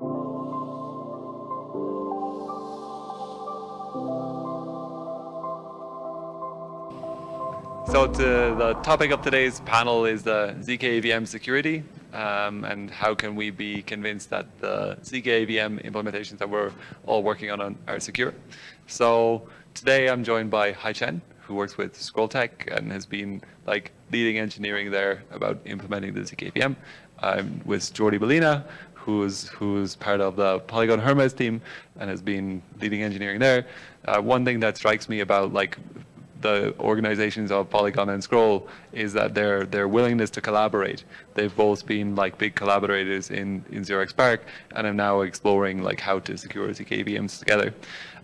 So to the topic of today's panel is the ZK EVM security um, and how can we be convinced that the ZK EVM implementations that we're all working on are secure. So today I'm joined by Haichen, who works with Scrolltech and has been like leading engineering there about implementing the ZK EVM. I'm with Jordi Baylina, who's who's part of the Polygon Hermez team and has been leading engineering there. Uh, one thing that strikes me about like the organizations of Polygon and Scroll is that their their willingness to collaborate. They've both been like big collaborators in in 0xPARC and are now exploring like how to secure ZKVMs together.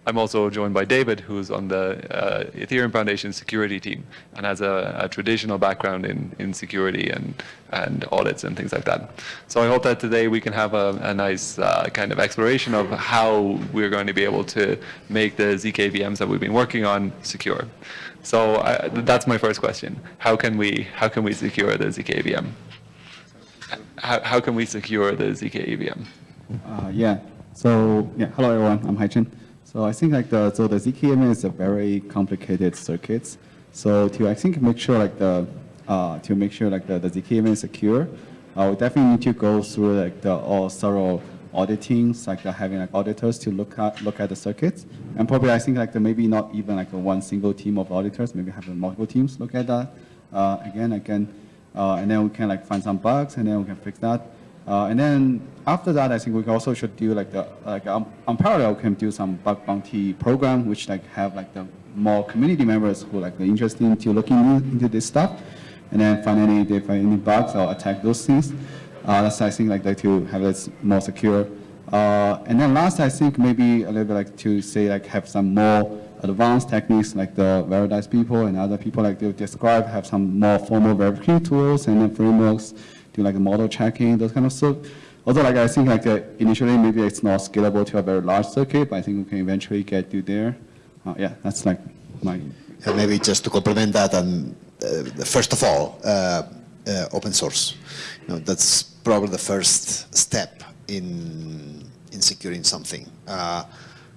I'm also joined by David, who's on the uh, Ethereum Foundation security team and has a, a, traditional background in, in security and, and audits and things like that. So I hope that today we can have a, a nice uh, kind of exploration of how we're going to be able to make the ZKVMs that we've been working on secure. So I, that's my first question. How can we how can we secure the ZKVM? How, how can we secure the ZKVM? Uh, yeah. So yeah. Hello everyone. I'm Haichen. So I think like the so the ZKVM is a very complicated circuit. So to I think make sure like the uh, to make sure like the, the ZKVM is secure, uh, we definitely need to go through like the all thorough auditing, like having like auditors to look at look at the circuits, and probably I think like the, maybe not even like a one single team of auditors, maybe have multiple teams look at that uh, again, again, uh, and then we can like find some bugs, and then we can fix that. Uh, and then after that, I think we also should do like the like um, on parallel can do some bug bounty program, which like have like the more community members who like are interested into looking into this stuff, and then finally if they find any bugs or attack those things. Uh, that's I think like, to have this more secure. Uh, and then last, I think maybe a little bit like to say like have some more advanced techniques like the Veridise people and other people like to describe have some more formal verification tools and then frameworks do like model checking, those kind of stuff. Although like I think like uh, initially maybe it's not scalable to a very large circuit, but I think we can eventually get to there. Uh, yeah, that's like my. And maybe just to complement that, and uh, first of all, uh, uh, open source. You know, that's probably the first step in in securing something.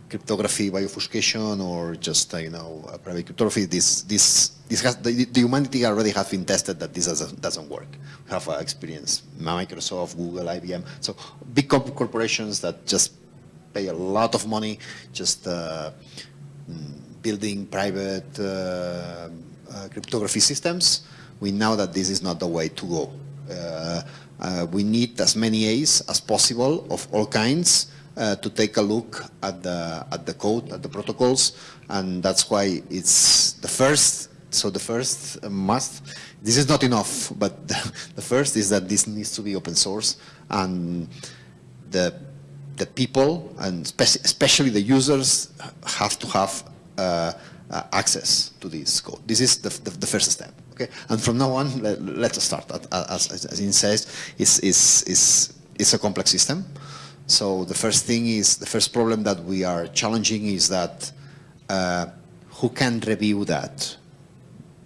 Cryptography by obfuscation or just uh, you know private cryptography. This this this has the, the, humanity already has been tested that this doesn't doesn't work. We have uh, experience Microsoft, Google, IBM. So big corporations that just pay a lot of money just uh, mm, building private uh, uh, cryptography systems. We know that this is not the way to go. Uh, we need as many A's as possible of all kinds uh, to take a look at the at the code, at the protocols, and that's why it's the first. So the first must. This is not enough, but the, first is that this needs to be open source, and the the people and especially the users have to have uh, uh, access to this code. This is the, the, the, first step. Okay, and from now on, let, us start. As, as, as says, it's, is is is a complex system. So the first thing is, the first problem that we are challenging is that uh, who can review that?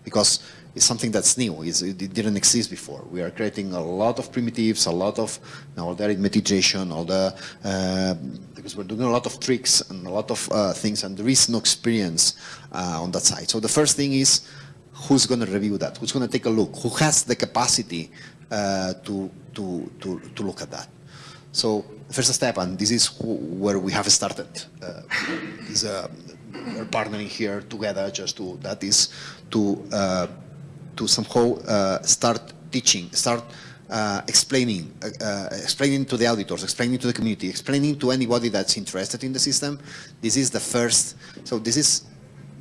Because it's something that's new, it's, it didn't exist before. We are creating a lot of primitives, a lot of you know, all the arithmetization, all the, uh, because we're doing a lot of tricks and a lot of uh, things and there is no experience uh, on that side. So the first thing is, who's going to review that? Who's going to take a look? Who has the capacity uh, to, to, to, to look at that? So first step, and this is where we have started, uh, is uh, we're partnering here together just to, that is to, uh, to somehow uh, start teaching, start uh, explaining, uh, explaining to the auditors, explaining to the community, explaining to anybody that's interested in the system. This is the first, so this is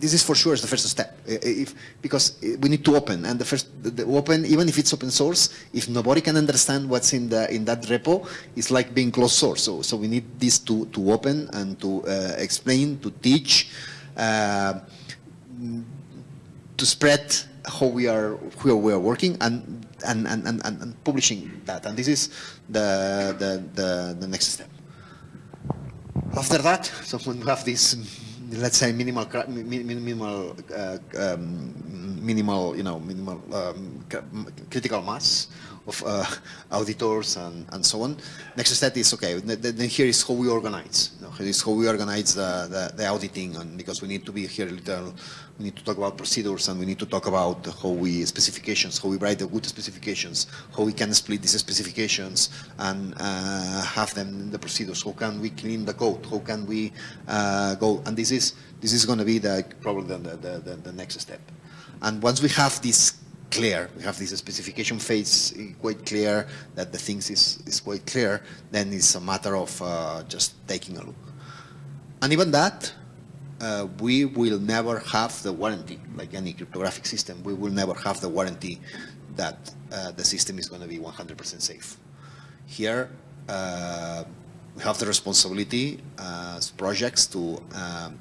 this is for sure the first step. If, because we need to open and the first the open even if it's open source if nobody can understand what's in the in that repo it's like being closed source. So so we need this to to open and to uh, explain to teach uh, to spread how we are where we are working and and, and, and, and publishing that. And this is the the the, the next step. After that so when we have this let's say minimal minimal uh, um, minimal you know minimal um, critical mass of uh, auditors and, and so on. Next step is, okay, then, here is how we organize. You know, here is how we organize the, the, the auditing and because we need to be here little, we need to talk about procedures and we need to talk about how we, specifications, how we write the good specifications, how we can split these specifications and uh, have them in the procedures, how can we clean the code, how can we uh, go, and this is, this is going to be the, probably the, the, the, the next step. And once we have this clear, we have this specification phase quite clear, that the things is, is quite clear, then it's a matter of uh, just taking a look. And even that, uh, we will never have the warranty, like any cryptographic system, we will never have the warranty that uh, the system is going to be 100% safe. Here, uh, we have the responsibility as projects to um,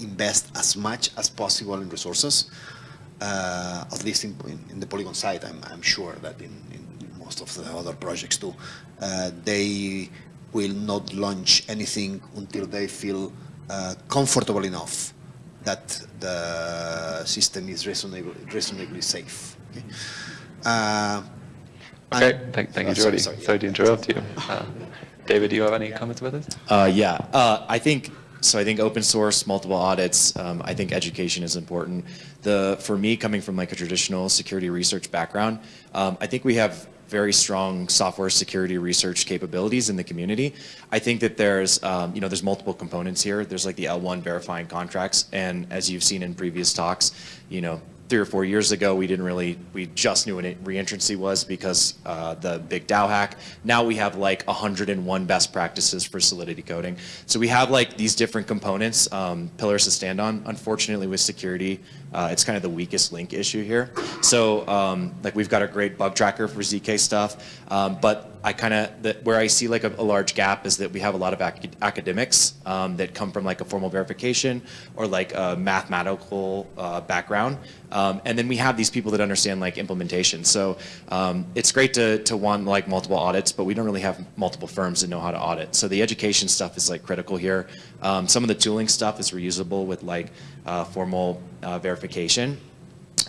invest as much as possible in resources, uh, at least in, in, in the Polygon side, I'm, I'm sure that in, in most of the other projects too, uh, they will not launch anything until they feel uh, comfortable enough that the system is reasonably, reasonably safe. Okay, uh, Okay, and- thank, thank you, sorry, Jordi. sorry, Sorry, yeah. to interrupt you. Uh, David, do you have any comments about this? Uh, yeah, uh, I think so. I think open source, multiple audits. Um, I think education is important. The for me, coming from like a traditional security research background, um, I think we have very strong software security research capabilities in the community. I think that there's, um, you know, there's multiple components here. There's like the L1 verifying contracts, and as you've seen in previous talks, you know, three or four years ago, we didn't really, we just knew what reentrancy was because uh, the big DAO hack. Now we have like 101 best practices for solidity coding. So we have like these different components, um, pillars to stand on. Unfortunately, with security, uh, it's kind of the weakest link issue here. So um, like we've got a great bug tracker for ZK stuff, um, but I kind of, where I see like a, a large gap is that we have a lot of ac academics um, that come from like a formal verification or like a mathematical uh, background. Um, and then we have these people that understand like implementation. So um, it's great to, to want like multiple audits, but we don't really have multiple firms that know how to audit. So the education stuff is like critical here. Um, some of the tooling stuff is reusable with like uh, formal uh, verification.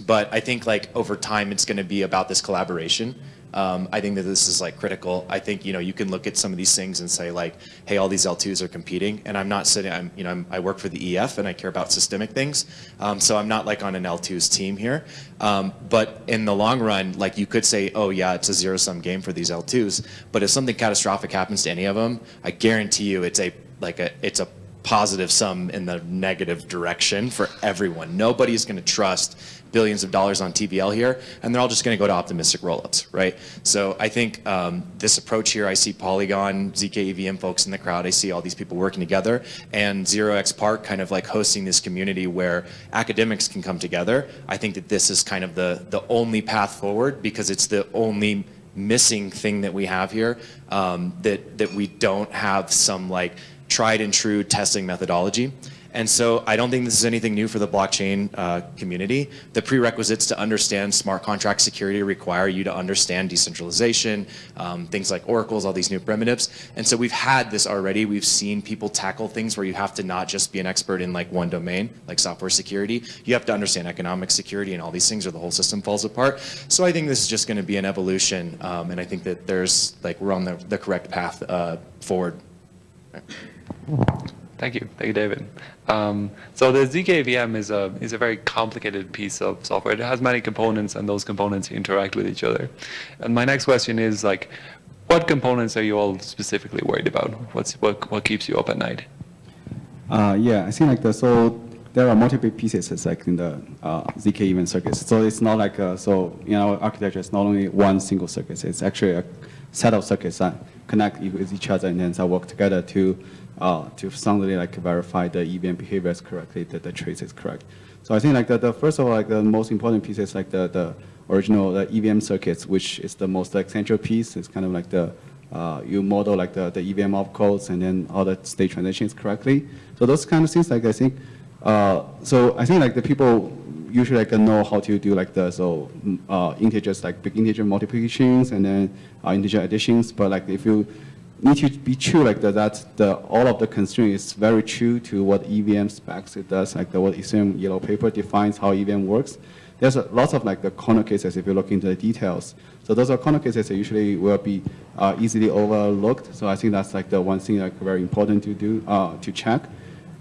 But I think like over time, it's going to be about this collaboration. Um, I think that this is like critical. I think you know you can look at some of these things and say like, hey, all these L2s are competing, and I'm not sitting. I'm you know I'm, I work for the EF and I care about systemic things, um, so I'm not like on an L2s team here. Um, but in the long run, like you could say, oh yeah, it's a zero sum game for these L2s. But if something catastrophic happens to any of them, I guarantee you it's a like a it's a positive sum in the negative direction for everyone. Nobody's going to trust billions of dollars on TVL here, and they're all just going to go to optimistic rollups, right? So I think um, this approach here, I see Polygon, ZK EVM folks in the crowd, I see all these people working together, and 0xPARC kind of like hosting this community where academics can come together. I think that this is kind of the, the only path forward because it's the only missing thing that we have here um, that, that we don't have some like tried and true testing methodology. And so I don't think this is anything new for the blockchain uh, community. The prerequisites to understand smart contract security require you to understand decentralization, um, things like oracles, all these new primitives. And so we've had this already. We've seen people tackle things where you have to not just be an expert in like one domain, like software security. You have to understand economic security and all these things or the whole system falls apart. So I think this is just going to be an evolution. Um, and I think that there's like we're on the, the correct path uh, forward. Thank you. Thank you, David. Um, so the ZKVM is a, is a very complicated piece of software. It has many components and those components interact with each other. And my next question is like, what components are you all specifically worried about? What's, what, what keeps you up at night? Uh, yeah, I think like the, so there are multiple pieces it's like in the uh, ZK EVM circuits. So it's not like, uh, so in our architecture, it's not only one single circuit, it's actually a set of circuits that connect with each other and then they work together to, uh, to soundly like verify the EVM behaviors correctly, that the trace is correct. So I think like the, the first of all, like the most important piece is like the, the original the EVM circuits, which is the most like central piece. It's kind of like the, uh, you model like the, the EVM opcodes and then all the state transitions correctly. So those kind of things, like I think, uh, so I think like the people usually like know how to do like the so mm, uh, integers like big integer multiplications and then uh, integer additions. But like if you need to be true like that the all of the constraint is very true to what EVM specs it does like the what Ethereum yellow paper defines how EVM works. there's a, lots of like the corner cases if you look into the details. So those are corner cases that usually will be uh, easily overlooked. So I think that's like the one thing like very important to do uh, to check.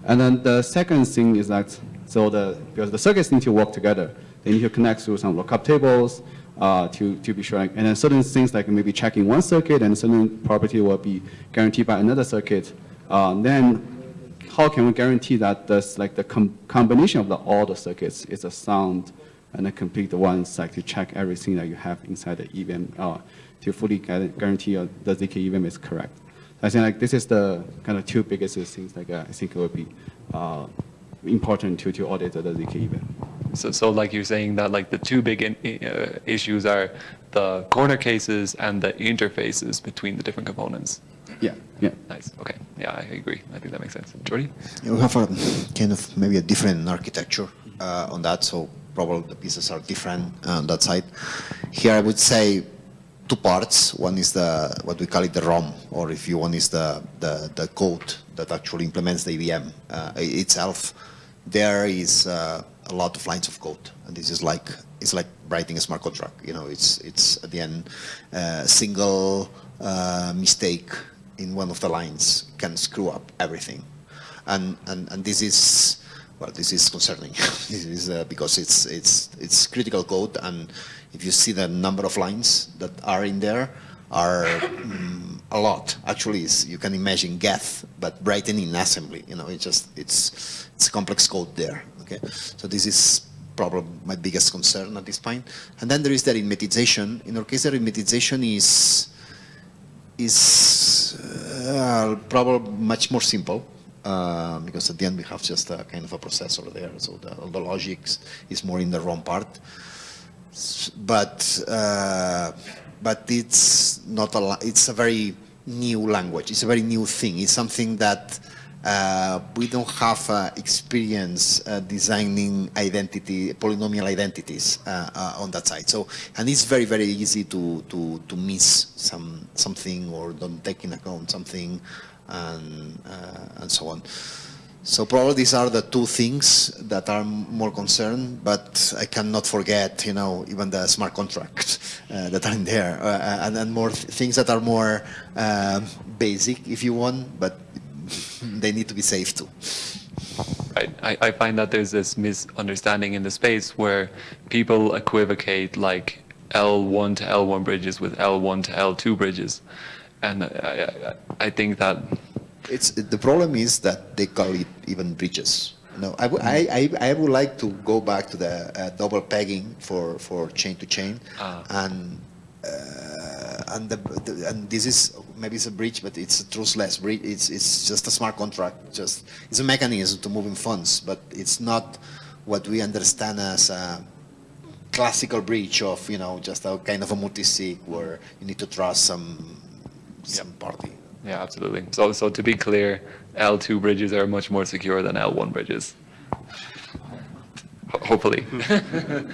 And then the second thing is that so the because the circuits need to work together. They need to connect through some lookup tables uh, to to be sure. And then certain things like maybe checking one circuit and certain property will be guaranteed by another circuit. Uh, then how can we guarantee that this like the com combination of the, all the circuits is a sound and a complete one, like to check everything that you have inside the EVM uh, to fully guarantee uh, the ZK EVM is correct. I think like this is the kind of two biggest things like I think it would be uh, important to, to audit the ZK EVM. So, so like you're saying that like the two big in, uh, issues are the corner cases and the interfaces between the different components. Yeah, yeah. Nice. Okay. Yeah, I agree. I think that makes sense. Jordy? We have a kind of maybe a different architecture uh, on that, so probably the pieces are different on that side. Here I would say two parts. One is the, what we call it the ROM, or if you want is the, the, the code that actually implements the EVM uh, itself. There is uh, a lot of lines of code, and this is like, it's like writing a smart contract. You know, it's, it's at the end, uh, single uh, mistake in one of the lines can screw up everything. And, and, and this is, well, this is concerning. this is uh, because it's, it's, it's critical code and if you see the number of lines that are in there are mm, a lot. Actually, you can imagine Geth, but written in assembly. You know, it's just, it's, it's complex code there. Okay, so this is probably my biggest concern at this point. And then there is the arithmetization. In our case, the arithmetization is, is uh, probably much more simple uh, because at the end we have just a kind of a processor there, so the, all the logics is more in the ROM part. But uh, but it's not a it's a very new language. It's a very new thing. It's something that uh, we don't have uh, experience uh, designing identity, polynomial identities uh, uh, on that side. So, and it's very, very easy to, to, to miss some, something or don't take in account something and, uh, and so on. So probably these are the two things that are more concerned, but I cannot forget, you know, even the smart contracts uh, that are in there, uh, and, and more th- things that are more um basic, if you want, but they need to be safe too. Right. I, I find that there's this misunderstanding in the space where people equivocate like L1 to L1 bridges with L1 to L2 bridges. And I, I, I think that, It's, the problem is that they call it even bridges. No, I, I, I, I would like to go back to the uh, double pegging for, for chain to chain. Ah. And, uh, and, the, the, and this is, maybe it's a breach, but it's a trustless breach. It's, it's just a smart contract. Just, it's a mechanism to moving funds, but it's not what we understand as a classical breach of, you know, just a kind of a multi-sig where you need to trust some, some party. yeah, absolutely. So, so to be clear, L2 bridges are much more secure than L1 bridges. Ho- Hopefully.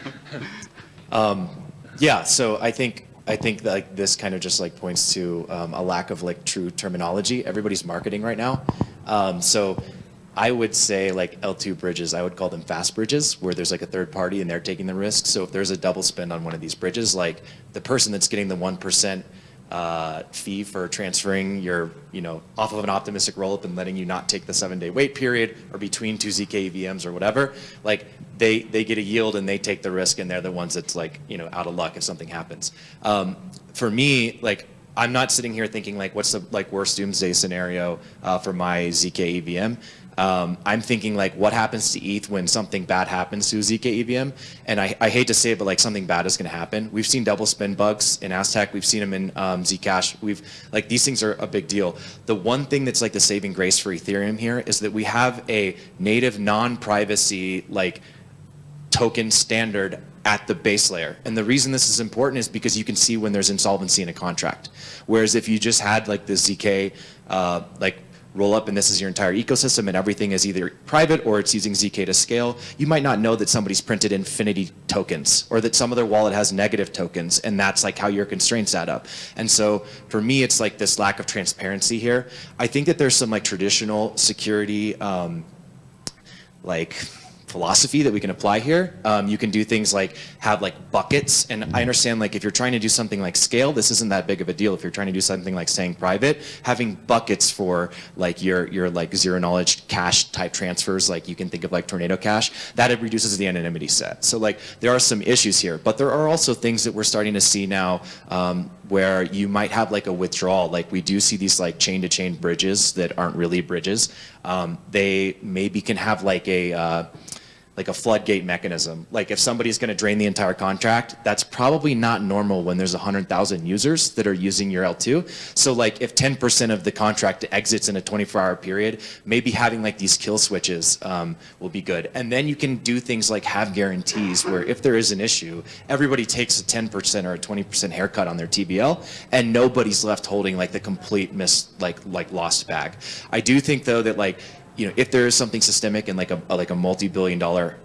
Um, yeah, so I think I think that, like this kind of just like points to um, a lack of like true terminology. Everybody's marketing right now, um, so I would say like L2 bridges. I would call them fast bridges, where there's like a third party and they're taking the risk. So if there's a double spend on one of these bridges, like the person that's getting the one percent uh, fee for transferring your, you know, off of an optimistic rollup and letting you not take the seven-day wait period or between two ZK VMs or whatever, like they they get a yield and they take the risk and they're the ones that's like, you know, out of luck if something happens. Um, for me, like I'm not sitting here thinking like, what's the like worst doomsday scenario uh, for my ZK EVM. Um, I'm thinking like, what happens to ETH when something bad happens to ZK EVM? And I, I hate to say it, but like something bad is going to happen. We've seen double spend bugs in Aztec. We've seen them in um, Zcash. We've like these things are a big deal. The one thing that's like the saving grace for Ethereum here is that we have a native non-privacy like token standard at the base layer. And the reason this is important is because you can see when there's insolvency in a contract. Whereas if you just had like the ZK uh, like roll up and this is your entire ecosystem and everything is either private or it's using ZK to scale, you might not know that somebody's printed infinity tokens or that some other wallet has negative tokens and that's like how your constraints add up. And so for me, it's like this lack of transparency here. I think that there's some like traditional security um, like philosophy that we can apply here. Um, you can do things like have like buckets, and I understand like if you're trying to do something like scale, this isn't that big of a deal. If you're trying to do something like staying private, having buckets for like your your like zero knowledge cash type transfers, like you can think of like Tornado Cash, that it reduces the anonymity set. So like there are some issues here, but there are also things that we're starting to see now um, where you might have like a withdrawal. Like we do see these like chain to chain bridges that aren't really bridges. Um, they maybe can have like a uh, like a floodgate mechanism. Like if somebody's going to drain the entire contract, that's probably not normal when there's 100,000 users that are using your L2. So like if 10% of the contract exits in a 24 hour period, maybe having like these kill switches um, will be good. And then you can do things like have guarantees where if there is an issue, everybody takes a 10% or a 20% haircut on their TVL and nobody's left holding like the complete miss, like, like lost bag. I do think though that like, you know, if there is something systemic and like a, like a multi-billion dollar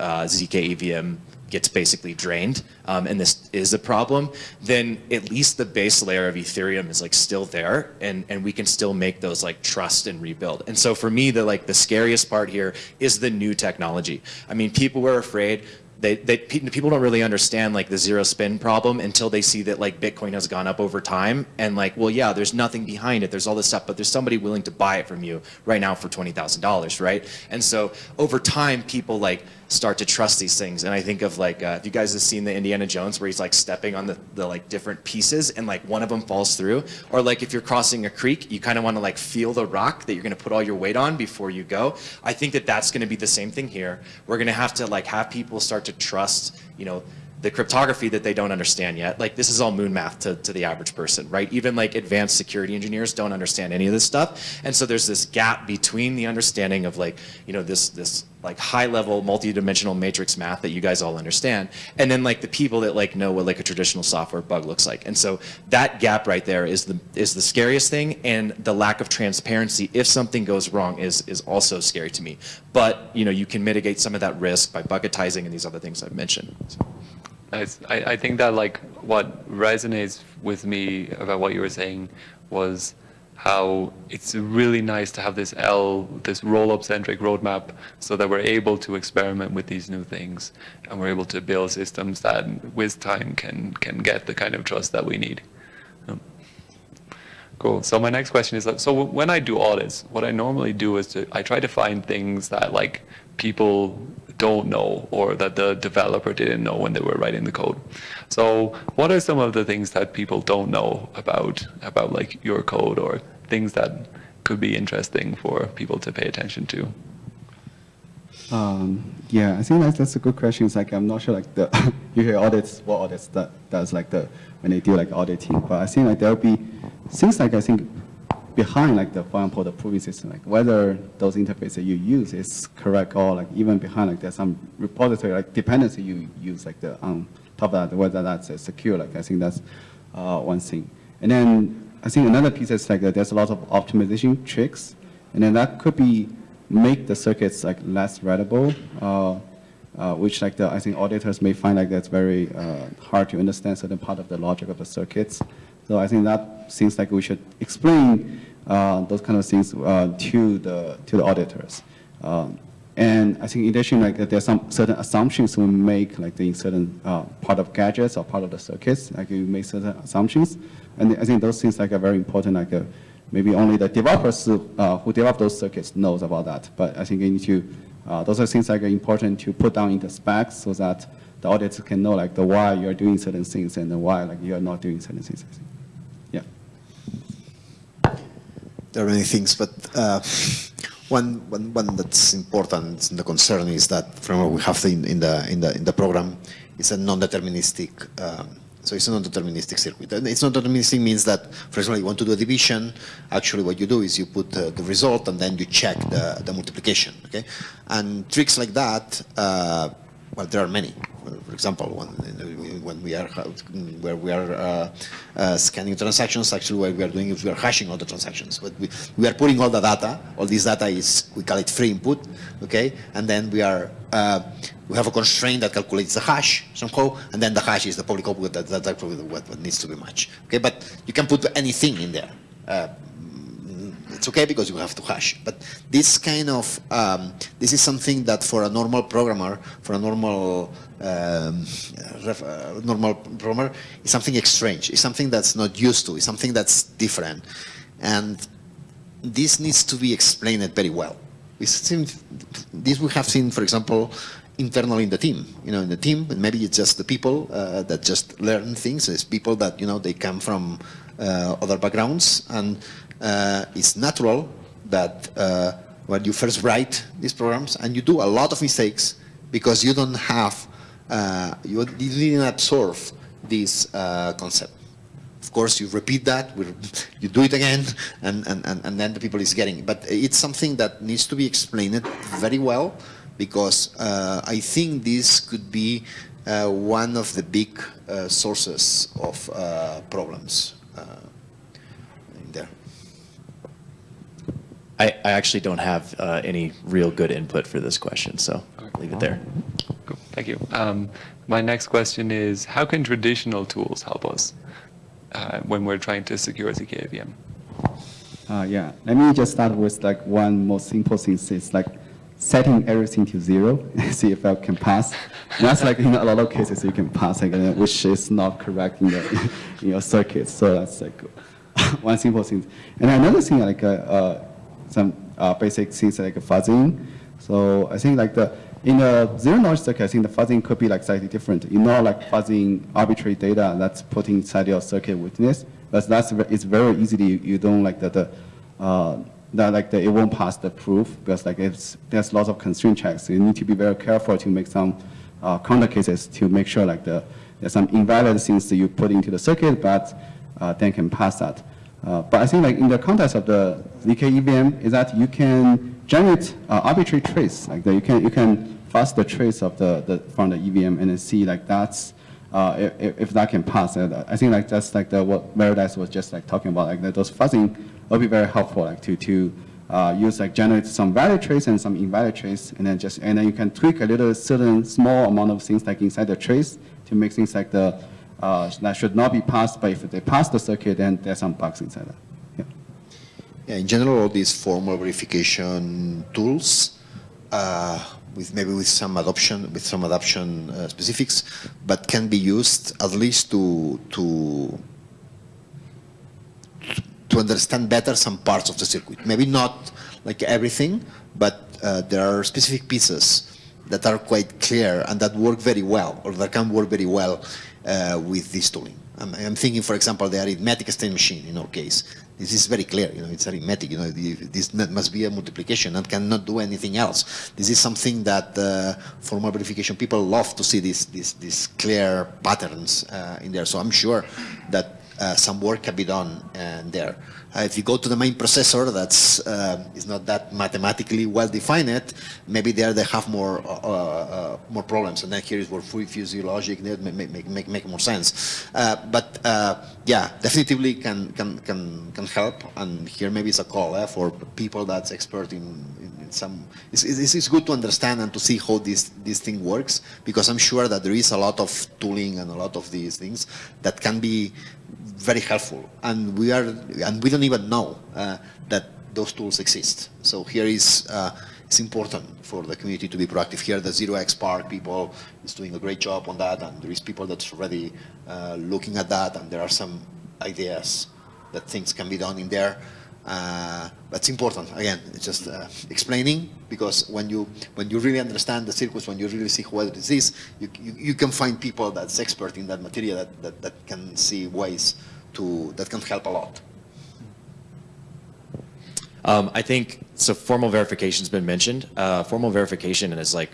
uh, ZK EVM gets basically drained, um, and this is a problem, then at least the base layer of Ethereum is like still there, and and we can still make those like trust and rebuild. And so for me, the like the scariest part here is the new technology. I mean, people were afraid. They, they, people don't really understand like the zero spin problem until they see that like Bitcoin has gone up over time and like, well, yeah, there's nothing behind it. There's all this stuff, but there's somebody willing to buy it from you right now for $20,000, right? And so over time, people like start to trust these things. And I think of like, uh, if you guys have seen the Indiana Jones where he's like stepping on the, the like different pieces and like one of them falls through, or like if you're crossing a creek, you kind of want to like feel the rock that you're going to put all your weight on before you go. I think that that's going to be the same thing here. We're going to have to like have people start to trust, you know, the cryptography that they don't understand yet. Like this is all moon math to, to the average person, right? Even like advanced security engineers don't understand any of this stuff. And so there's this gap between the understanding of like, you know, this, this like high level multi-dimensional matrix math that you guys all understand. And then like the people that like know what like a traditional software bug looks like. And so that gap right there is the, is the scariest thing. And the lack of transparency if something goes wrong is, is also scary to me. But, you know, you can mitigate some of that risk by bucketizing and these other things I've mentioned. So. I, I think that like what resonates with me about what you were saying was how it's really nice to have this L, this roll-up centric roadmap so that we're able to experiment with these new things and we're able to build systems that with time can, can get the kind of trust that we need. Cool. So my next question is, so when I do audits, what I normally do is to, I try to find things that like people don't know or that the developer didn't know when they were writing the code. So what are some of the things that people don't know about about like your code or things that could be interesting for people to pay attention to? Um, yeah, I think that's, that's a good question. It's like I'm not sure like the you hear audits what audits that does like the when they do like auditing, but I think like there'll be things like I think behind like the, for example, the proving system, like whether those interfaces you use is correct or like even behind like there's some repository like dependency you use like the on top of that, whether that's uh, secure, like I think that's uh, one thing. And then I think another piece is like uh, there's a lot of optimization tricks, and then that could be make the circuits like less readable, uh, uh, which like the, I think auditors may find like that's very uh, hard to understand certain part of the logic of the circuits. So I think that seems like we should explain uh, those kind of things uh, to the to the auditors. Um, and I think in addition, like there's some certain assumptions we make, like in certain uh, part of gadgets or part of the circuits, like you make certain assumptions. And I think those things like are very important. Like uh, maybe only the developers uh, who develop those circuits knows about that. But I think you need to, uh, those are things like are important to put down in the specs so that the auditors can know like the why you're doing certain things and the why like you're not doing certain things. Yeah. There are many things, but uh, one, one, one that's important and the concern is that from what we have in, in, the, in, the, in the program, it's a non-deterministic um, so it's a non-deterministic circuit. And it's non-deterministic means that, for example, you want to do a division, actually what you do is you put uh, the result and then you check the, the multiplication, okay? And tricks like that, uh, well, there are many. For example, when, when we are where we are uh, uh, scanning transactions, actually what we are doing is we are hashing all the transactions. But we, we are putting all the data. All this data is we call it free input, okay? And then we are uh, we have a constraint that calculates the hash somehow, and then the hash is the public output that, that's what, what needs to be matched. Okay, but you can put anything in there. It's okay because you have to hash. But this kind of, um, this is something that for a normal programmer, for a normal um, ref, uh, normal programmer, is something strange. It's something that's not used to. It's something that's different, and this needs to be explained very well. We seen, this we have seen, for example, internally in the team. You know, in the team, maybe it's just the people uh, that just learn things. It's people that you know they come from other backgrounds, and uh, it's natural that uh, when you first write these programs, and you do a lot of mistakes because you don't have, uh, you, didn't absorb this uh, concept. Of course, you repeat that, you do it again, and, and, and, then the people is getting it. But it's something that needs to be explained very well because uh, I think this could be uh, one of the big uh, sources of uh, problems uh, there. I, I actually don't have uh, any real good input for this question, so I'll leave it there. Cool. Thank you. Um, my next question is, how can traditional tools help us uh, when we're trying to secure ZKVM? Uh, yeah, let me just start with like one more simple thing. It's like setting everything to zero, and see if I can pass. And that's like in a lot of cases you can pass, like, uh, which is not correct in, the, in your circuit. So that's like one simple thing. And another thing, like uh, uh, some uh, basic things like fuzzing. So I think like the in a zero knowledge circuit, I think the fuzzing could be like slightly different. You know, like fuzzing arbitrary data that's put inside your circuit witness, but that's it's very easily you don't like the, the uh, that like the, it won't pass the proof because like it's there's lots of constraint checks. You need to be very careful to make some uh, counter cases to make sure like the there's some invalid things that you put into the circuit, but uh, then can pass that. Uh, but I think like in the context of the ZK EVM is that you can generate uh, arbitrary trace, like that you can you can fuzz the trace of the, the from the EVM and then see like that's uh, if, if that can pass. Uh, I think like that's like the what Veridise was just like talking about, like that those fuzzing will be very helpful like to to uh, use like generate some valid trace and some invalid trace, and then just and then you can tweak a little certain small amount of things like inside the trace to make things like the uh, that should not be passed, but if they pass the circuit, then there's some bugs inside that. Yeah. Yeah, in general, all these formal verification tools, uh, with maybe with some adoption, with some adoption uh, specifics, but can be used at least to to to understand better some parts of the circuit. Maybe not like everything, but uh, there are specific pieces that are quite clear and that work very well, or that can work very well uh, with this tooling. I'm, I'm, thinking, for example, the arithmetic state machine in our case. This is very clear, you know, it's arithmetic, you know, this must be a multiplication and cannot do anything else. This is something that uh, formal verification people love to see these, these, these clear patterns uh, in there. So I'm sure that some work can be done uh, there. Uh, if you go to the main processor, that's uh, is not that mathematically well defined. Maybe there they have more uh, uh, more problems, and then here is where free fuzzy logic make make make, make more sense. but yeah, definitely can can can can help. And here maybe it's a call eh, for people that's expert in, in some. It's, it's, it's good to understand and to see how this this thing works because I'm sure that there is a lot of tooling and a lot of these things that can be very helpful. And we are, and we don't even know uh, that those tools exist. So here is, uh, it's important for the community to be proactive. Here, the 0xPARC people is doing a great job on that, and there is people that's already uh, looking at that, and there are some ideas that things can be done in there. Uh, but it's important again it's just uh, explaining because when you when you really understand the circus, when you really see what it is you, you, you can find people that's expert in that material that, that, that can see ways to that can help a lot um, I think so formal verification has been mentioned uh, formal verification is like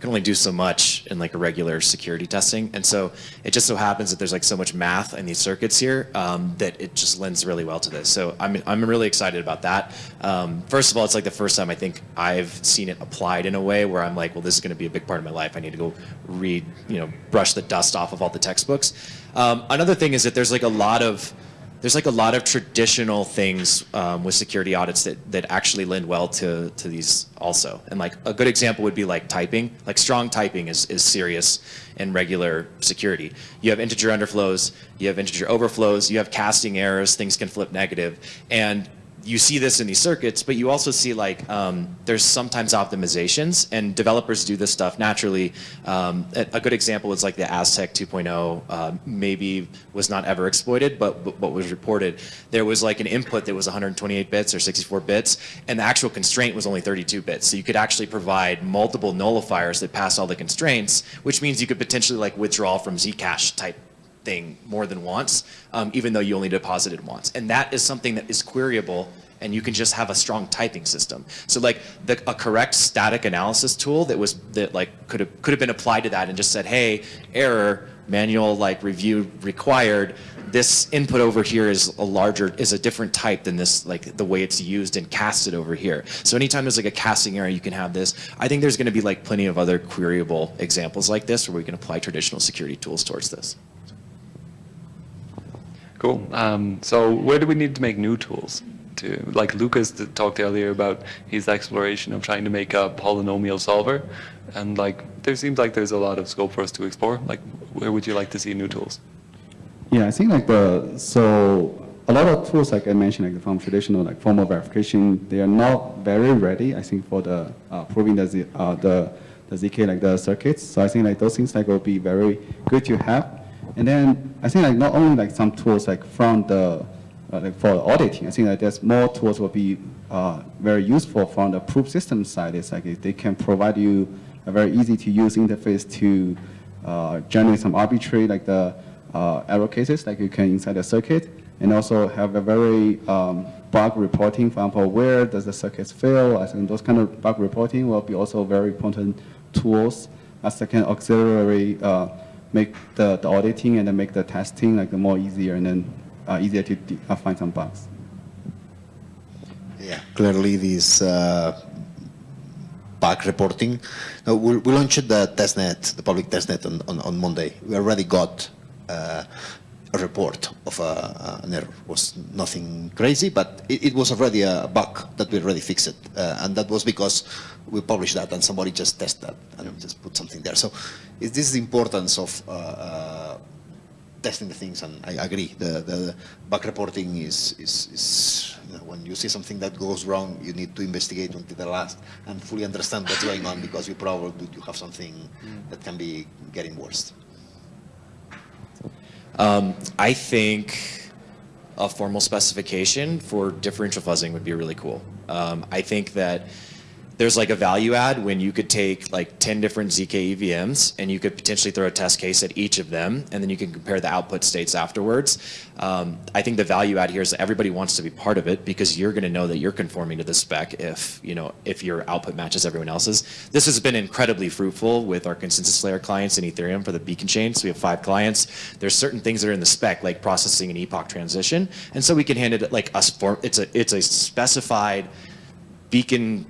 can only do so much in like a regular security testing. And so it just so happens that there's like so much math in these circuits here um, that it just lends really well to this. So I'm, I'm really excited about that. Um, first of all, it's like the first time I think I've seen it applied in a way where I'm like, well, this is going to be a big part of my life. I need to go read, you know, brush the dust off of all the textbooks. Um, another thing is that there's like a lot of there's like a lot of traditional things um, with security audits that, that actually lend well to, to these also. And like a good example would be like typing. Like strong typing is, is serious in regular security. You have integer underflows, you have integer overflows, you have casting errors, things can flip negative. And you see this in these circuits, but you also see like um, there's sometimes optimizations, and developers do this stuff naturally. Um, a, good example is like the Aztec 2.0 uh, maybe was not ever exploited, but, but what was reported, there was like an input that was 128 bits or 64 bits, and the actual constraint was only 32 bits. So you could actually provide multiple nullifiers that pass all the constraints, which means you could potentially like withdraw from Zcash type thing more than once, um, even though you only deposited once. And that is something that is queryable and you can just have a strong typing system. So like the, a correct static analysis tool that was that like could have could have been applied to that and just said, hey, error, manual like review required. This input over here is a larger is a different type than this like the way it's used and casted over here. So anytime there's like a casting error, you can have this. I think there's going to be like plenty of other queryable examples like this where we can apply traditional security tools towards this. Cool. Um, so where do we need to make new tools? To like Lucas talked earlier about his exploration of trying to make a polynomial solver, and like there seems like there's a lot of scope for us to explore. Like, where would you like to see new tools? Yeah, I think like the, so a lot of tools, like I mentioned, like from traditional like formal verification, they are not very ready, I think, for the uh, proving the, uh, the, the ZK, like the circuits. So I think like those things like will be very good to have. And then I think like not only like some tools like from the, uh, like for auditing, I think that there's more tools will be uh, very useful from the proof system side. It's like they can provide you a very easy to use interface to uh, generate some arbitrary like the uh, error cases like you can inside the circuit and also have a very um, bug reporting, for example, where does the circuits fail? I think those kind of bug reporting will be also very important tools as they can auxiliary uh, make the, the auditing and then make the testing like the more easier and then uh, easier to uh, find some bugs. Yeah, clearly this uh, bug reporting. No, we, we launched the testnet, the public testnet on, on, on Monday. We already got uh, a report of a, an error. It was nothing crazy, but it, it, was already a bug that we already fixed. Uh, and that was because we published that and somebody just tested that and just put something there. So this is the importance of uh, uh, testing the things, and I agree. The, the bug reporting is, is, is you know, when you see something that goes wrong, you need to investigate until the last and fully understand what's going on because you probably you have something that can be getting worse. Um, I think a formal specification for differential fuzzing would be really cool. Um, I think that there's like a value add when you could take like 10 different ZK EVMs and you could potentially throw a test case at each of them and then you can compare the output states afterwards. Um, I think the value add here is that everybody wants to be part of it because you're going to know that you're conforming to the spec if, you know, if your output matches everyone else's. This has been incredibly fruitful with our consensus layer clients in Ethereum for the beacon chain. So we have five clients. There's certain things that are in the spec like processing an epoch transition. And so we can hand it like us form, it's a, it's a specified beacon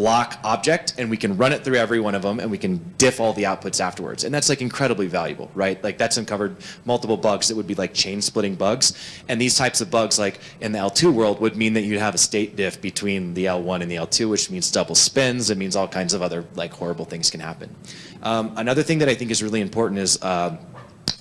block object and we can run it through every one of them and we can diff all the outputs afterwards. And that's like incredibly valuable, right? Like that's uncovered multiple bugs that would be like chain splitting bugs. And these types of bugs like in the L2 world would mean that you'd have a state diff between the L1 and the L2, which means double spends. It means all kinds of other like horrible things can happen. Um, another thing that I think is really important is uh,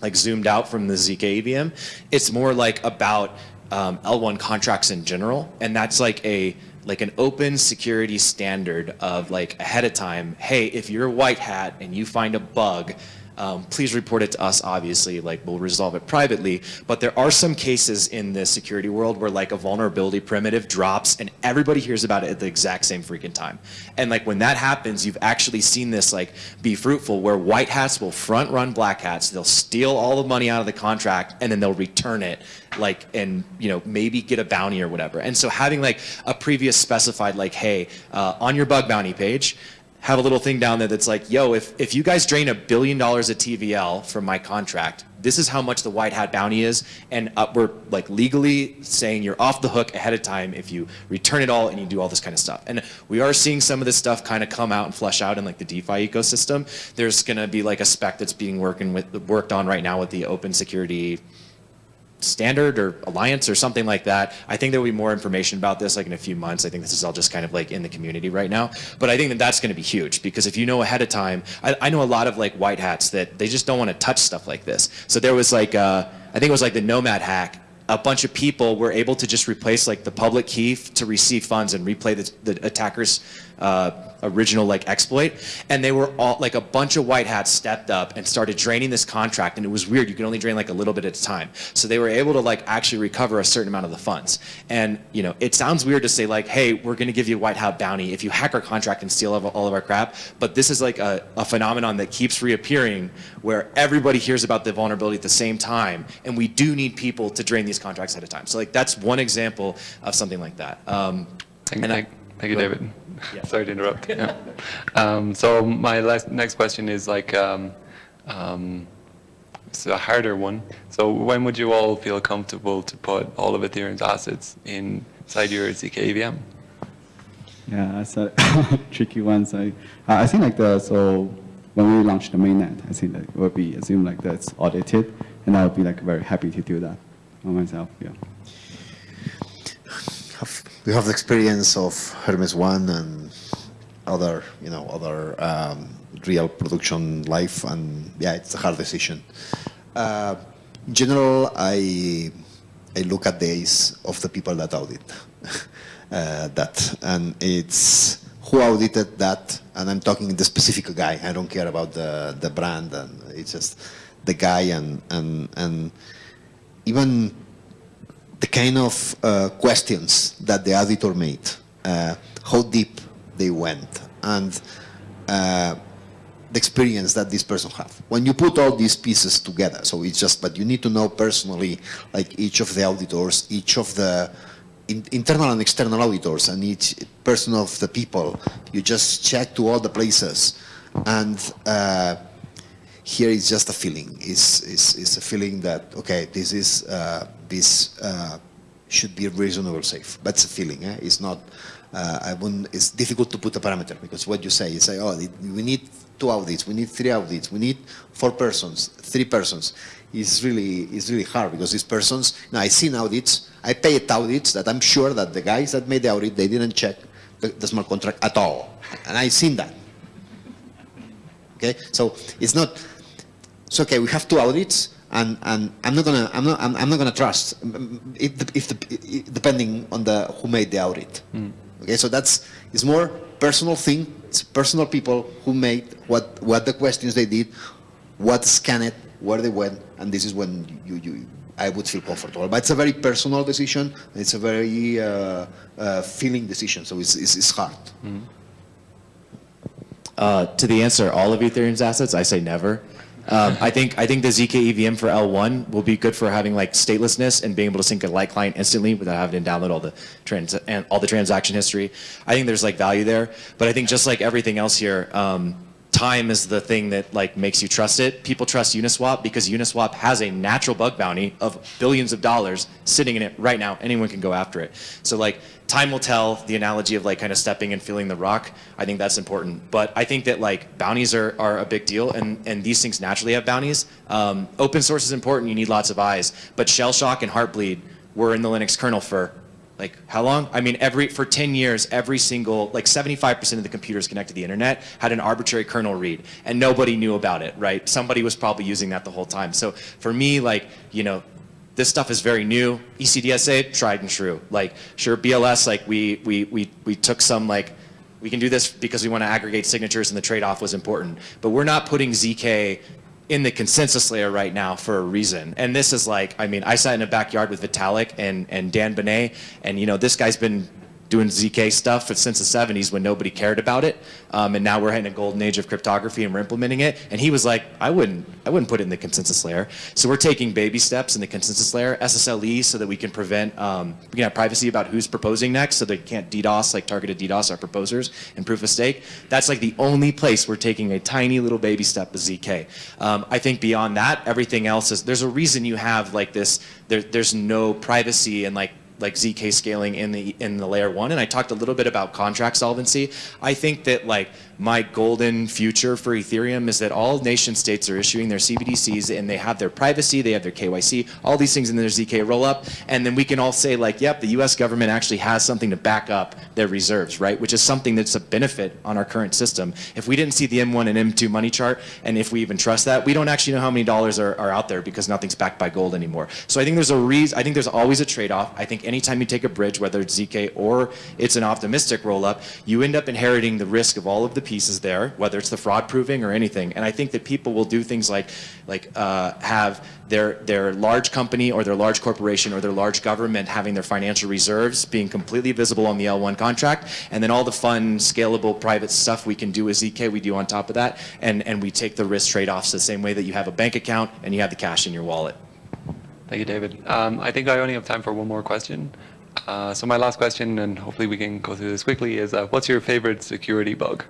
like zoomed out from the ZK EVM. It's more like about um, L1 contracts in general. And that's like a like an open security standard of like ahead of time, hey, if you're a white hat and you find a bug, um, please report it to us, obviously, like we'll resolve it privately. But there are some cases in the security world where like a vulnerability primitive drops and everybody hears about it at the exact same freaking time. And like when that happens, you've actually seen this like be fruitful where white hats will front run black hats. They'll steal all the money out of the contract and then they'll return it like and you know maybe get a bounty or whatever. And so having like a previous specified like, hey, uh, on your bug bounty page, have a little thing down there that's like, yo, if, if you guys drain a billion dollars of TVL from my contract, this is how much the white hat bounty is. And uh, we're like legally saying you're off the hook ahead of time if you return it all and you do all this kind of stuff. And we are seeing some of this stuff kind of come out and flesh out in like the DeFi ecosystem. There's going to be like a spec that's being working with, worked on right now with the open security standard or alliance or something like that. I think there will be more information about this like in a few months. I think this is all just kind of like in the community right now. But I think that that's going to be huge because if you know ahead of time, I, I know a lot of like white hats that they just don't want to touch stuff like this. So there was like, uh, I think it was like the Nomad hack a bunch of people were able to just replace like the public key to receive funds and replay the, the attacker's uh, original like exploit. And they were all like a bunch of white hats stepped up and started draining this contract. And it was weird. You could only drain like a little bit at a time. So they were able to like actually recover a certain amount of the funds. And you know, it sounds weird to say like, hey, we're going to give you a white hat bounty if you hack our contract and steal all of- our crap. But this is like a, a phenomenon that keeps reappearing where everybody hears about the vulnerability at the same time. And we do need people to drain these contracts at a time. So like that's one example of something like that. Um, Thank, and I- thank, thank you, Go- David. Yeah. Sorry to interrupt. Yeah. Um, so my last, next question is like, um, um, it's a harder one. So when would you all feel comfortable to put all of Ethereum's assets inside your ZK EVM? Yeah, that's a tricky one. So I I think like the so when we launch the mainnet, I think that it will be assumed like that's audited, and I will be like very happy to do that on myself. Yeah. have, we have the experience of Hermez One and other, you know, other um, real production life, and yeah, it's a hard decision. Uh, in general, I I look at the days of the people that audit uh, that, and it's who audited that, and I'm talking the specific guy. I don't care about the the brand, and it's just the guy, and and and even the kind of uh, questions that the auditor made, uh, how deep they went, and uh, the experience that this person have. When you put all these pieces together, so it's just, but you need to know personally, like each of the auditors, each of the in, internal and external auditors, and each person of the people. You just check to all the places, and uh, here is just a feeling. It's, it's, it's a feeling that, okay, this is, uh, this uh, should be reasonable safe. That's a feeling, eh? It's not, uh, I wouldn't, it's difficult to put a parameter because what you say, you say, oh, we need two audits, we need three audits, we need four persons, three persons. It's really, it's really hard because these persons, now I seen audits, I paid audits that I'm sure that the guys that made the audit, they didn't check the, the smart contract at all. And I've seen that. Okay, so it's not. It's okay. We have two audits, and, and I'm not gonna I'm not I'm, I'm not gonna trust mm, it, if the, it, depending on the who made the audit. Okay, so that's it's more personal thing. It's personal people who made what what the questions they did, what scanned it, where they went, and this is when you you. I would feel comfortable, but it's a very personal decision. It's a very uh, uh, feeling decision, so it's, it's, it's hard. Uh, to the answer, all of Ethereum's assets, I say never. Um, I think I think the zk EVM for L1 will be good for having like statelessness and being able to sync a light client instantly without having to download all the trans and all the transaction history. I think there's like value there, but I think just like everything else here, um, time is the thing that like makes you trust it. People trust Uniswap because Uniswap has a natural bug bounty of billions of dollars sitting in it right now. Anyone can go after it. So like time will tell. The analogy of like kind of stepping and feeling the rock. I think that's important. But I think that like bounties are, are a big deal, and and these things naturally have bounties. Um, open source is important. You need lots of eyes. But Shell Shock and Heartbleed were in the Linux kernel for like how long? I mean, every for 10 years, every single like 75% of the computers connected to the internet had an arbitrary kernel read, and nobody knew about it, right? Somebody was probably using that the whole time. So for me, like you know, this stuff is very new. ECDSA, tried and true. Like sure, BLS, like we we we we took some like we can do this because we want to aggregate signatures and the trade-off was important. But we're not putting ZK in the consensus layer right now for a reason. And this is like, I mean, I sat in a backyard with Vitalik and, and Dan Boneh, and you know, this guy's been doing ZK stuff since the 70s when nobody cared about it. Um, and now we're in a golden age of cryptography and we're implementing it. And he was like, I wouldn't, I wouldn't put it in the consensus layer. So we're taking baby steps in the consensus layer, SSLE, so that we can prevent, um, we can have privacy about who's proposing next, so they can't DDoS, like targeted DDoS our proposers and proof of stake. That's like the only place we're taking a tiny little baby step with ZK. Um, I think beyond that, everything else is, there's a reason you have like this, there, there's no privacy and like like ZK scaling in the in the layer one, and I talked a little bit about contract solvency. I think that like my golden future for Ethereum is that all nation states are issuing their CBDCs and they have their privacy, they have their KYC, all these things in their ZK rollup, and then we can all say like, yep, the U.S. government actually has something to back up their reserves, right? Which is something that's a benefit on our current system. If we didn't see the M1 and M2 money chart, and if we even trust that, we don't actually know how many dollars are, are out there because nothing's backed by gold anymore. So I think there's a reason. I think there's always a trade-off. I think anytime you take a bridge, whether it's ZK or it's an optimistic roll-up, you end up inheriting the risk of all of the pieces there, whether it's the fraud proving or anything. And I think that people will do things like, like uh, have their their large company or their large corporation or their large government having their financial reserves being completely visible on the L1 contract, and then all the fun, scalable, private stuff we can do with ZK, we do on top of that, and and we take the risk trade-offs the same way that you have a bank account and you have the cash in your wallet. Thank you, David. Um, I think I only have time for one more question. Uh, so my last question, and hopefully we can go through this quickly, is uh, what's your favorite security bug?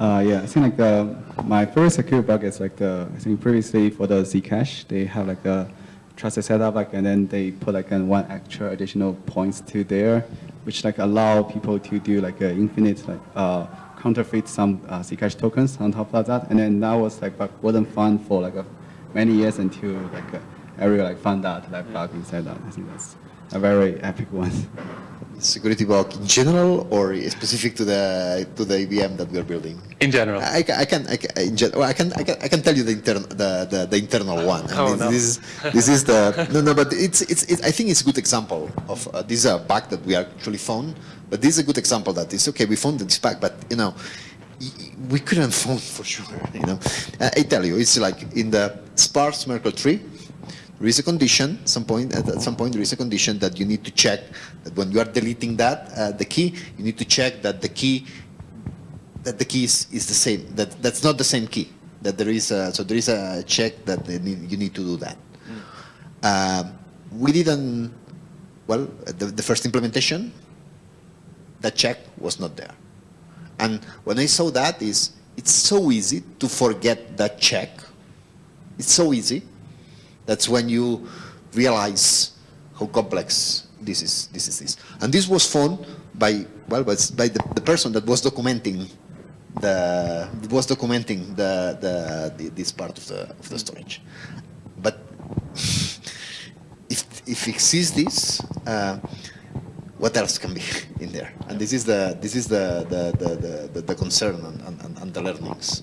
Uh, yeah, I think like the, my favorite security bug is like the, I think previously for the Zcash, they have like a trusted setup, like, and then they put like an one extra additional points to there, which like allow people to do like a infinite like uh, counterfeit some uh, Zcash tokens on top of that, and then that was like bug wasn't fun for like a, many years until like uh, everyone like found out that bug inside that. I think that's a very epic one. Security bug in general or specific to the to the EVM that we are building? In general. I, I can I can, in gen- well, I can I can I can tell you the internal the, the, the internal one. And Oh, this, no. this is this is the no no but it's it's, it's I think it's a good example of uh, this is a bug that we actually found. But this is a good example that it's okay we found this bug but you know we couldn't find for sure you know I tell you it's like in the sparse Merkle tree there is a condition, some point, at some point there is a condition that you need to check that when you are deleting that, uh, the key, you need to check that the key, that the key is, is the same, that that's not the same key. That there is a, so there is a check that need, you need to do that. Um, we didn't, well, the, the first implementation, that check was not there. And when I saw that is, it's so easy to forget that check. It's so easy. That's when you realize how complex this is. This is this, and this was found by well, by, by the, the person that was documenting the was documenting the, the, the this part of the of the storage. But if if exists this, uh, what else can be in there? And this is the this is the the the, the, the, concern and, and, and the learnings.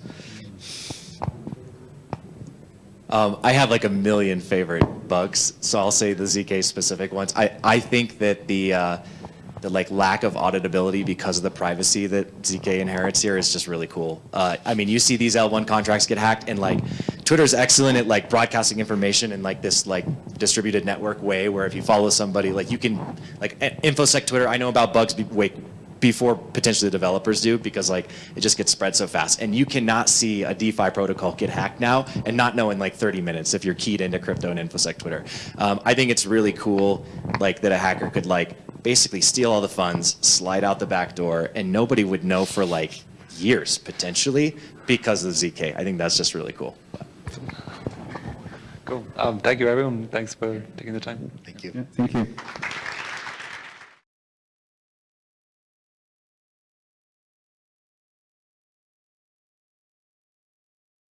Um, I have like a million favorite bugs, so I'll say the ZK specific ones. I, I think that the uh, the like lack of auditability because of the privacy that ZK inherits here is just really cool. Uh, I mean, you see these L1 contracts get hacked, and like Twitter's excellent at like broadcasting information in like this like distributed network way, where if you follow somebody, like you can like infosec Twitter. I know about bugs wait, before potentially the developers do because like it just gets spread so fast and you cannot see a DeFi protocol get hacked now and not know in like 30 minutes if you're keyed into crypto and infosec Twitter. Um, I think it's really cool like that a hacker could like basically steal all the funds, slide out the back door, and nobody would know for like years potentially because of the ZK. I think that's just really cool. Cool. Um, thank you, everyone. Thanks for taking the time. Thank you. Yeah, thank you.